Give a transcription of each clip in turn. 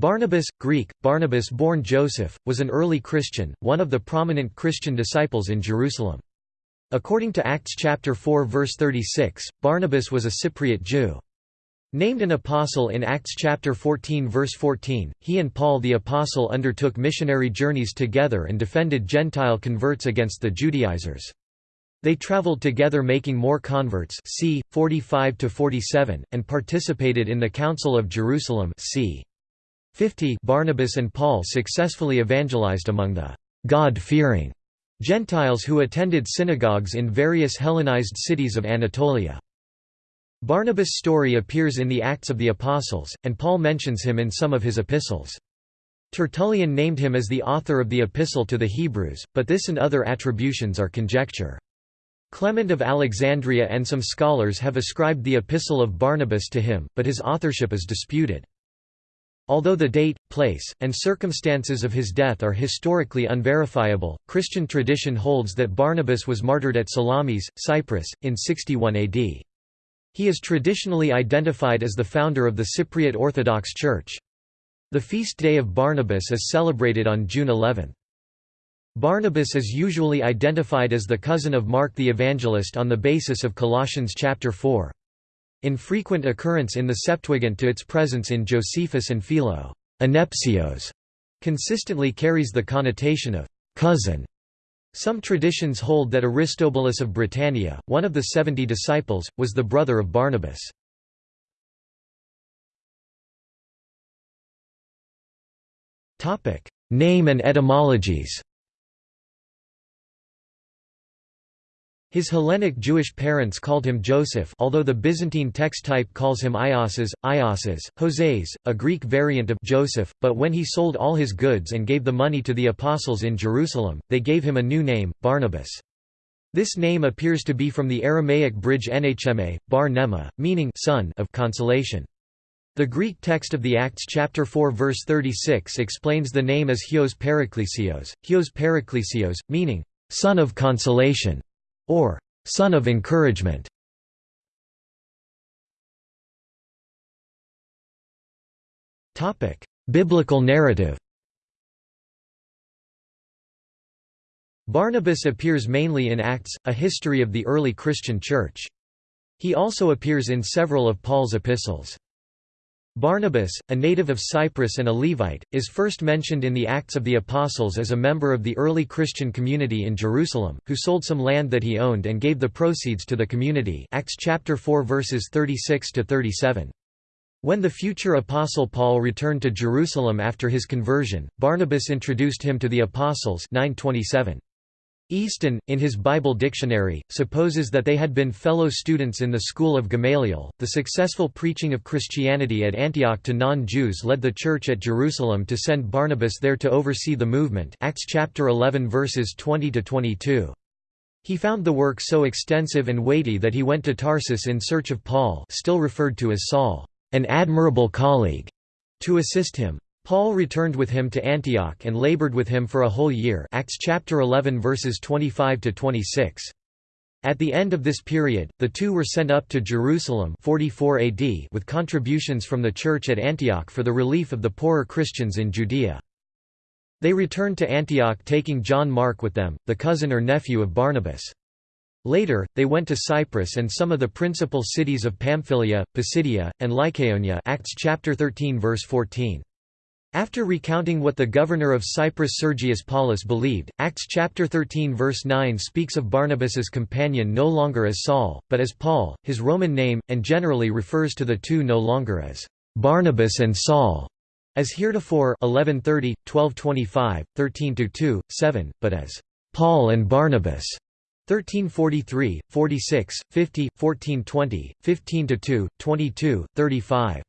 Barnabas, Greek, Barnabas born Joseph, was an early Christian, one of the prominent Christian disciples in Jerusalem. According to Acts chapter 4 verse 36, Barnabas was a Cypriot Jew. Named an apostle in Acts chapter 14 verse 14, he and Paul the apostle undertook missionary journeys together and defended Gentile converts against the Judaizers. They traveled together making more converts c. 45 and participated in the Council of Jerusalem c. 50 Barnabas and Paul successfully evangelized among the God-fearing Gentiles who attended synagogues in various Hellenized cities of Anatolia. Barnabas' story appears in the Acts of the Apostles, and Paul mentions him in some of his epistles. Tertullian named him as the author of the Epistle to the Hebrews, but this and other attributions are conjecture. Clement of Alexandria and some scholars have ascribed the Epistle of Barnabas to him, but his authorship is disputed. Although the date, place, and circumstances of his death are historically unverifiable, Christian tradition holds that Barnabas was martyred at Salamis, Cyprus, in 61 AD. He is traditionally identified as the founder of the Cypriot Orthodox Church. The feast day of Barnabas is celebrated on June 11. Barnabas is usually identified as the cousin of Mark the Evangelist on the basis of Colossians chapter 4. Infrequent occurrence in the Septuagint to its presence in Josephus and Philo Anepsios, consistently carries the connotation of cousin. Some traditions hold that Aristobulus of Britannia, one of the seventy disciples, was the brother of Barnabas. Name and etymologies His Hellenic Jewish parents called him Joseph although the Byzantine text type calls him Iosas, Iosas, Joses, a Greek variant of Joseph, but when he sold all his goods and gave the money to the apostles in Jerusalem, they gave him a new name, Barnabas. This name appears to be from the Aramaic bridge Nhma, Bar Nema, meaning son of consolation. The Greek text of the Acts chapter 4 verse 36 explains the name as Hios Paraklesios, Hios Paraklesios, meaning son of consolation or son of encouragement. Topic: Biblical narrative. Barnabas appears mainly in Acts, a history of the early Christian Church. He also appears in several of Paul's epistles. Barnabas, a native of Cyprus and a Levite, is first mentioned in the Acts of the Apostles as a member of the early Christian community in Jerusalem, who sold some land that he owned and gave the proceeds to the community Acts chapter 4 verses 36 to 37. When the future apostle Paul returned to Jerusalem after his conversion, Barnabas introduced him to the apostles 927. Easton, in his Bible dictionary, supposes that they had been fellow students in the school of Gamaliel. The successful preaching of Christianity at Antioch to non-Jews led the church at Jerusalem to send Barnabas there to oversee the movement. Acts chapter 11 verses 20 to 22. He found the work so extensive and weighty that he went to Tarsus in search of Paul, still referred to as Saul, an admirable colleague, to assist him. Paul returned with him to Antioch and labored with him for a whole year Acts chapter 11 verses 25 to 26. At the end of this period, the two were sent up to Jerusalem 44 AD with contributions from the church at Antioch for the relief of the poorer Christians in Judea. They returned to Antioch taking John Mark with them, the cousin or nephew of Barnabas. Later, they went to Cyprus and some of the principal cities of Pamphylia, Pisidia, and Lycaonia Acts chapter 13 verse 14. After recounting what the governor of Cyprus Sergius Paulus believed, Acts chapter 13 verse 9 speaks of Barnabas's companion no longer as Saul, but as Paul, his Roman name, and generally refers to the two no longer as Barnabas and Saul, as heretofore 1130, 1225, 13-2, 7, but as Paul and Barnabas. 1343, 46, 50, 1420, 15-2, 22, 35.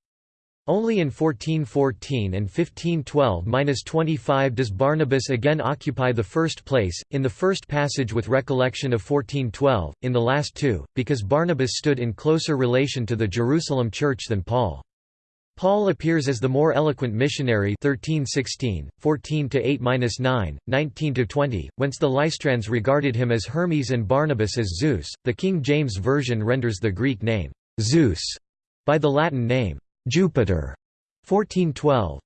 Only in 1414 and 1512–25 does Barnabas again occupy the first place, in the first passage with recollection of 1412, in the last two, because Barnabas stood in closer relation to the Jerusalem church than Paul. Paul appears as the more eloquent missionary 1316, 14–8–9, 19–20, whence the Lystrans regarded him as Hermes and Barnabas as Zeus. The King James Version renders the Greek name, Zeus, by the Latin name, Jupiter 1412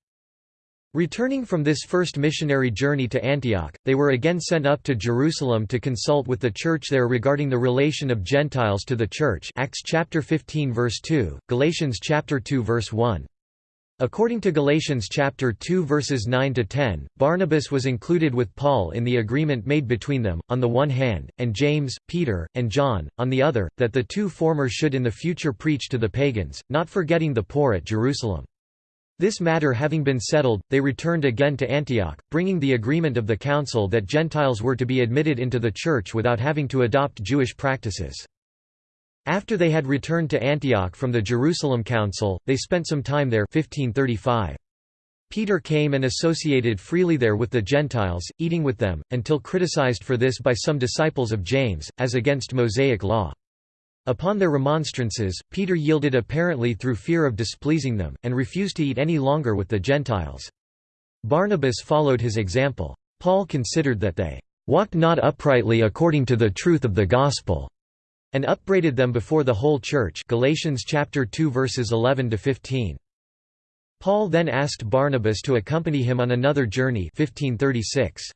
Returning from this first missionary journey to Antioch, they were again sent up to Jerusalem to consult with the church there regarding the relation of Gentiles to the church Acts chapter 15 verse 2, Galatians chapter 2 verse 1. According to Galatians chapter 2 verses 9 to 10, Barnabas was included with Paul in the agreement made between them on the one hand, and James, Peter, and John on the other, that the two former should in the future preach to the pagans, not forgetting the poor at Jerusalem. This matter having been settled, they returned again to Antioch, bringing the agreement of the council that Gentiles were to be admitted into the church without having to adopt Jewish practices. After they had returned to Antioch from the Jerusalem Council, they spent some time there 1535. Peter came and associated freely there with the Gentiles, eating with them, until criticized for this by some disciples of James, as against Mosaic law. Upon their remonstrances, Peter yielded apparently through fear of displeasing them, and refused to eat any longer with the Gentiles. Barnabas followed his example. Paul considered that they walked not uprightly according to the truth of the gospel, and upbraided them before the whole church Galatians chapter 2 verses 11 to 15. Paul then asked Barnabas to accompany him on another journey 1536.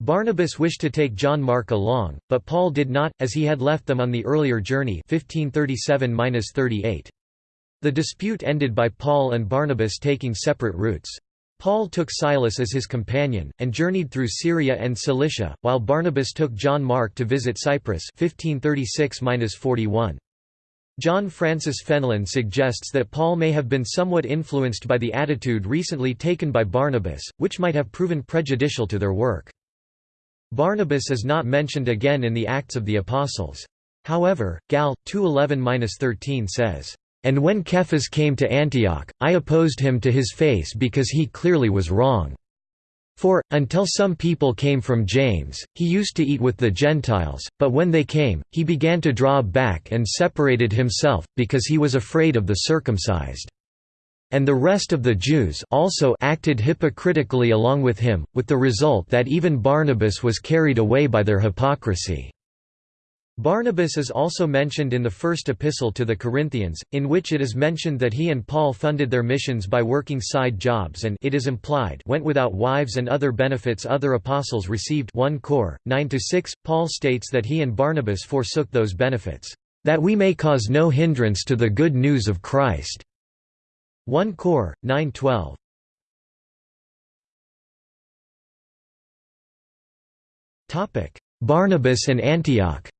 Barnabas wished to take John Mark along, but Paul did not, as he had left them on the earlier journey 1537 The dispute ended by Paul and Barnabas taking separate routes. Paul took Silas as his companion, and journeyed through Syria and Cilicia, while Barnabas took John Mark to visit Cyprus 1536 John Francis Fenlon suggests that Paul may have been somewhat influenced by the attitude recently taken by Barnabas, which might have proven prejudicial to their work. Barnabas is not mentioned again in the Acts of the Apostles. However, Gal. 2.11–13 says, "...and when Cephas came to Antioch, I opposed him to his face because he clearly was wrong. For, until some people came from James, he used to eat with the Gentiles, but when they came, he began to draw back and separated himself, because he was afraid of the circumcised." and the rest of the Jews also acted hypocritically along with him, with the result that even Barnabas was carried away by their hypocrisy. Barnabas is also mentioned in the first epistle to the Corinthians, in which it is mentioned that he and Paul funded their missions by working side jobs and it is implied went without wives and other benefits other apostles received 1 Cor. 9–6, Paul states that he and Barnabas forsook those benefits, "...that we may cause no hindrance to the good news of Christ." 1 Cor. 912. Topic: Barnabas and Antioch.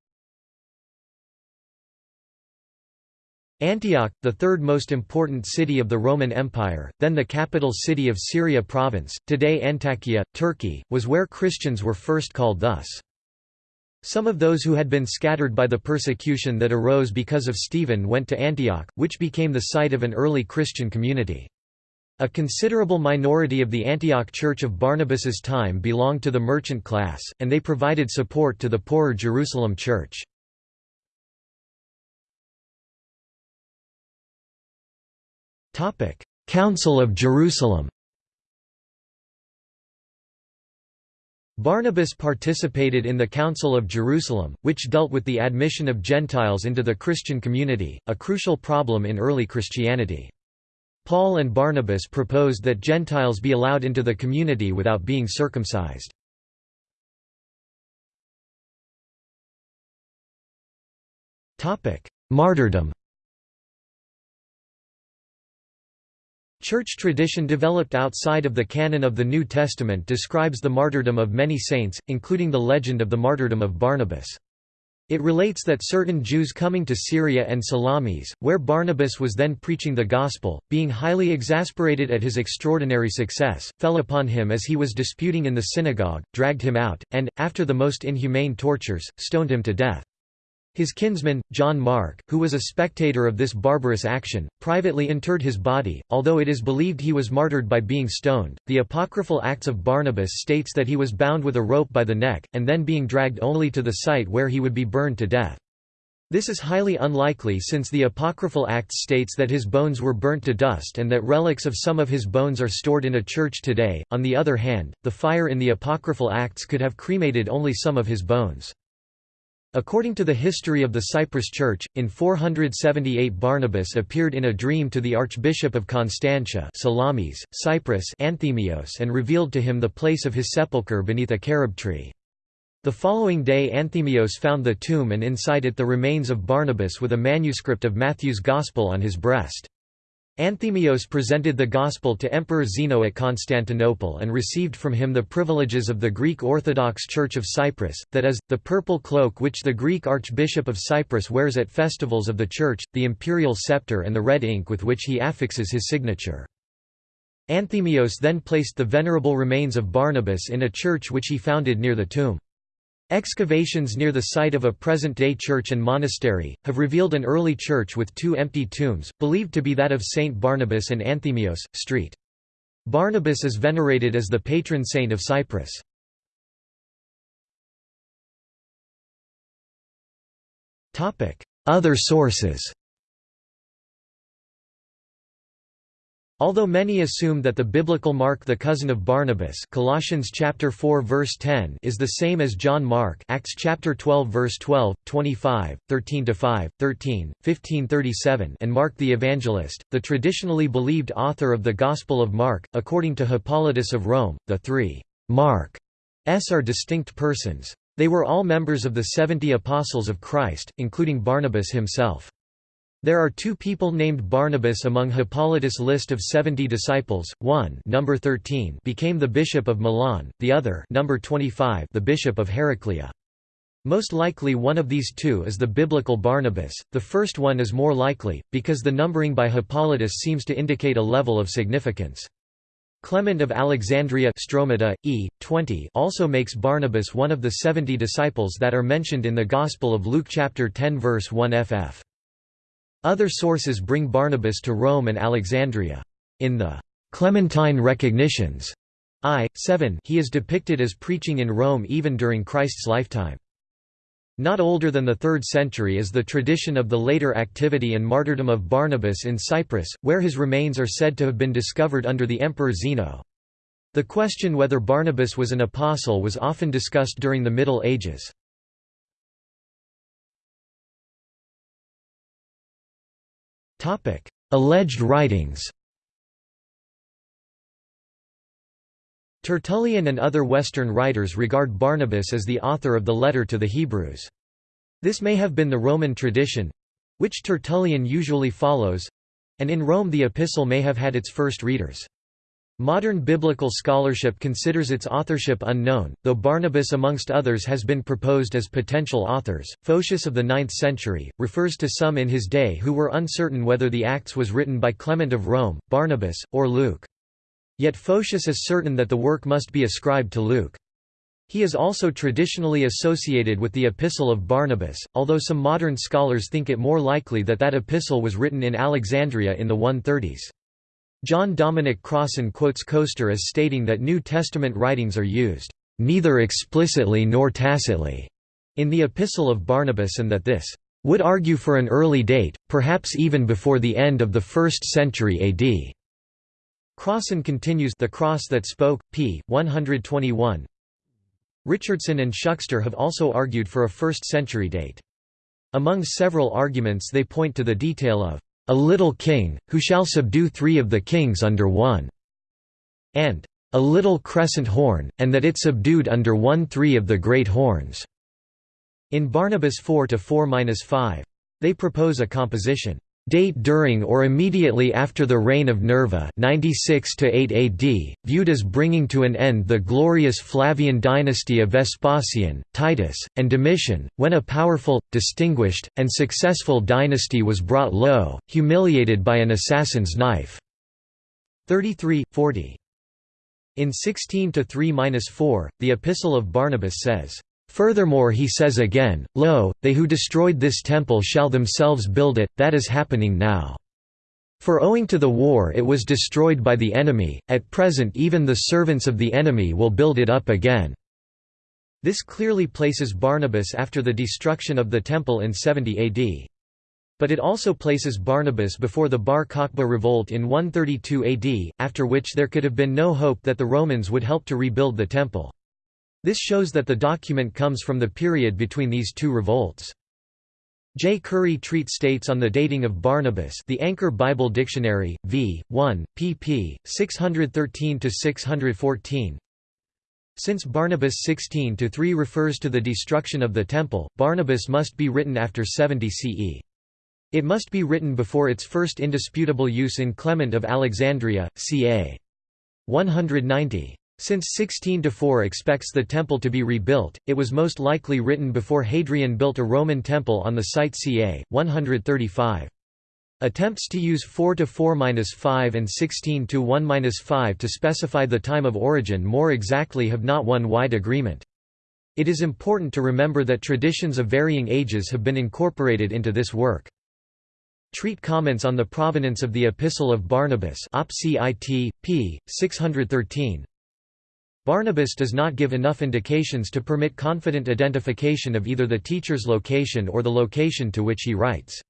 Antioch, the third most important city of the Roman Empire, then the capital city of Syria province, today Antakya, Turkey, was where Christians were first called thus. Some of those who had been scattered by the persecution that arose because of Stephen went to Antioch, which became the site of an early Christian community. A considerable minority of the Antioch Church of Barnabas's time belonged to the merchant class, and they provided support to the poorer Jerusalem church. Council of Jerusalem Barnabas participated in the Council of Jerusalem, which dealt with the admission of Gentiles into the Christian community, a crucial problem in early Christianity. Paul and Barnabas proposed that Gentiles be allowed into the community without being circumcised. Martyrdom Church tradition developed outside of the canon of the New Testament describes the martyrdom of many saints, including the legend of the martyrdom of Barnabas. It relates that certain Jews coming to Syria and Salamis, where Barnabas was then preaching the gospel, being highly exasperated at his extraordinary success, fell upon him as he was disputing in the synagogue, dragged him out, and, after the most inhumane tortures, stoned him to death. His kinsman, John Mark, who was a spectator of this barbarous action, privately interred his body, although it is believed he was martyred by being stoned. The apocryphal Acts of Barnabas states that he was bound with a rope by the neck, and then being dragged only to the site where he would be burned to death. This is highly unlikely since the apocryphal Acts states that his bones were burnt to dust and that relics of some of his bones are stored in a church today. On the other hand, the fire in the apocryphal Acts could have cremated only some of his bones. According to the history of the Cyprus Church, in 478 Barnabas appeared in a dream to the Archbishop of Constantia Salamis, Cyprus Anthemios and revealed to him the place of his sepulchre beneath a carob tree. The following day Anthemios found the tomb and inside it the remains of Barnabas with a manuscript of Matthew's Gospel on his breast. Anthemios presented the Gospel to Emperor Zeno at Constantinople and received from him the privileges of the Greek Orthodox Church of Cyprus, that is, the purple cloak which the Greek Archbishop of Cyprus wears at festivals of the Church, the imperial scepter and the red ink with which he affixes his signature. Anthemios then placed the venerable remains of Barnabas in a church which he founded near the tomb. Excavations near the site of a present-day church and monastery, have revealed an early church with two empty tombs, believed to be that of Saint Barnabas and Anthemios, St. Barnabas is venerated as the patron saint of Cyprus. Other sources Although many assume that the biblical Mark the cousin of Barnabas Colossians chapter 4 verse 10 is the same as John Mark Acts chapter 12 verse 12, 25, 13-5, 13, 1537 and Mark the Evangelist, the traditionally believed author of the Gospel of Mark, according to Hippolytus of Rome, the three Mark s are distinct persons. They were all members of the seventy apostles of Christ, including Barnabas himself. There are two people named Barnabas among Hippolytus' list of 70 disciples. One, number 13, became the bishop of Milan; the other, number 25, the bishop of Heraclea. Most likely one of these two is the biblical Barnabas. The first one is more likely because the numbering by Hippolytus seems to indicate a level of significance. Clement of Alexandria Stromata, e. 20 also makes Barnabas one of the 70 disciples that are mentioned in the Gospel of Luke chapter 10 verse 1 ff. Other sources bring Barnabas to Rome and Alexandria. In the Clementine Recognitions I. 7 he is depicted as preaching in Rome even during Christ's lifetime. Not older than the 3rd century is the tradition of the later activity and martyrdom of Barnabas in Cyprus, where his remains are said to have been discovered under the Emperor Zeno. The question whether Barnabas was an apostle was often discussed during the Middle Ages. Topic: Alleged writings. Tertullian and other Western writers regard Barnabas as the author of the letter to the Hebrews. This may have been the Roman tradition—which Tertullian usually follows—and in Rome the epistle may have had its first readers. Modern biblical scholarship considers its authorship unknown, though Barnabas amongst others has been proposed as potential authors. Photius of the 9th century, refers to some in his day who were uncertain whether the Acts was written by Clement of Rome, Barnabas, or Luke. Yet Photius is certain that the work must be ascribed to Luke. He is also traditionally associated with the Epistle of Barnabas, although some modern scholars think it more likely that that epistle was written in Alexandria in the 130s. John Dominic Crossan quotes Koester as stating that New Testament writings are used, "...neither explicitly nor tacitly," in the Epistle of Barnabas and that this would argue for an early date, perhaps even before the end of the 1st century AD. Crossan continues The Cross That Spoke, p. 121 Richardson and Shukster have also argued for a 1st century date. Among several arguments they point to the detail of a little king, who shall subdue three of the kings under one", and a little crescent horn, and that it subdued under one three of the great horns." In Barnabas 4–4–5. They propose a composition date during or immediately after the reign of Nerva 96 8 AD, viewed as bringing to an end the glorious Flavian dynasty of Vespasian, Titus, and Domitian, when a powerful, distinguished, and successful dynasty was brought low, humiliated by an assassin's knife. 33, 40. In 16 to 3–4, the Epistle of Barnabas says, Furthermore he says again, Lo, they who destroyed this temple shall themselves build it, that is happening now. For owing to the war it was destroyed by the enemy, at present even the servants of the enemy will build it up again." This clearly places Barnabas after the destruction of the temple in 70 AD. But it also places Barnabas before the Bar Kokhba revolt in 132 AD, after which there could have been no hope that the Romans would help to rebuild the temple. This shows that the document comes from the period between these two revolts. J. Curry Treat states on the dating of Barnabas the Anchor Bible Dictionary, v. 1, pp. 613–614 Since Barnabas 16–3 refers to the destruction of the Temple, Barnabas must be written after 70 CE. It must be written before its first indisputable use in Clement of Alexandria, ca. 190. Since 16-4 expects the temple to be rebuilt, it was most likely written before Hadrian built a Roman temple on the site ca. 135. Attempts to use 4 to 4-5 and 16 to 1-5 to specify the time of origin more exactly have not won wide agreement. It is important to remember that traditions of varying ages have been incorporated into this work. Treat comments on the provenance of the Epistle of Barnabas op. cit. p. 613, Barnabas does not give enough indications to permit confident identification of either the teacher's location or the location to which he writes.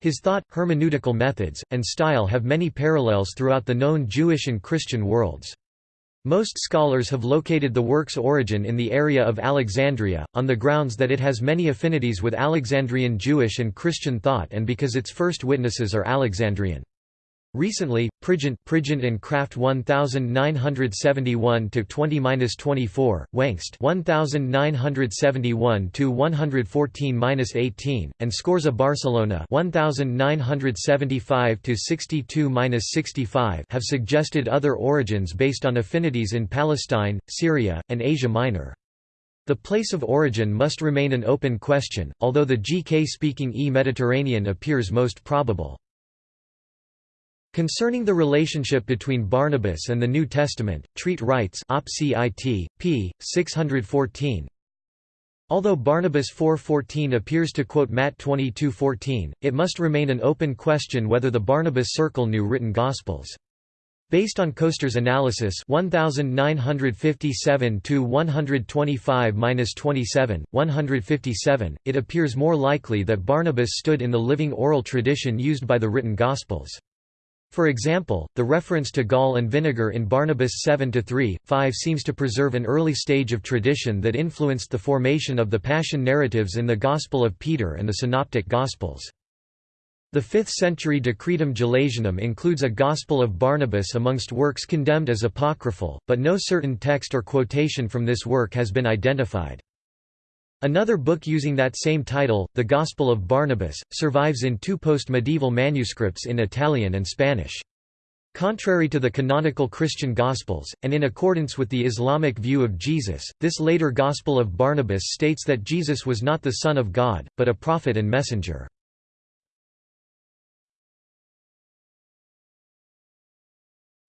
His thought, hermeneutical methods, and style have many parallels throughout the known Jewish and Christian worlds. Most scholars have located the work's origin in the area of Alexandria, on the grounds that it has many affinities with Alexandrian Jewish and Christian thought and because its first witnesses are Alexandrian. Recently, Prigent, Prigent and Kraft 1971 to 20-24, Wengst 1971 to 114-18, and Scorza Barcellona 1975 to 62-65 have suggested other origins based on affinities in Palestine, Syria, and Asia Minor. The place of origin must remain an open question, although the GK-speaking E-Mediterranean appears most probable. Concerning the relationship between Barnabas and the New Testament, Treat writes p. 614, Although Barnabas 4.14 appears to quote Matt 22.14, it must remain an open question whether the Barnabas Circle knew written Gospels. Based on Koester's analysis 1957 to 125-27, 157, it appears more likely that Barnabas stood in the living oral tradition used by the written Gospels. For example, the reference to gall and vinegar in Barnabas 7-3, 5 seems to preserve an early stage of tradition that influenced the formation of the Passion narratives in the Gospel of Peter and the Synoptic Gospels. The 5th-century Decretum Gelasianum includes a Gospel of Barnabas amongst works condemned as apocryphal, but no certain text or quotation from this work has been identified. Another book using that same title, The Gospel of Barnabas, survives in two post-medieval manuscripts in Italian and Spanish. Contrary to the canonical Christian Gospels, and in accordance with the Islamic view of Jesus, this later Gospel of Barnabas states that Jesus was not the Son of God, but a prophet and messenger.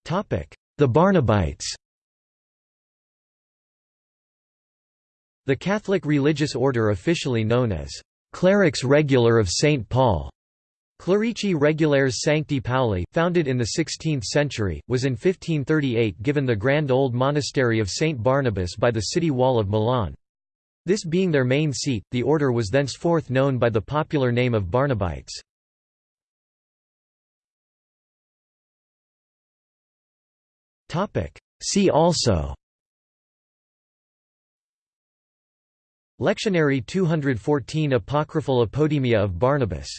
The Barnabites The Catholic religious order officially known as Clerics Regular of St. Paul Clerici Regulares Sancti Pauli, founded in the 16th century, was in 1538 given the grand old monastery of St. Barnabas by the city wall of Milan. This being their main seat, the order was thenceforth known by the popular name of Barnabites. See also Lectionary 214 Apocryphal Apodemia of Barnabas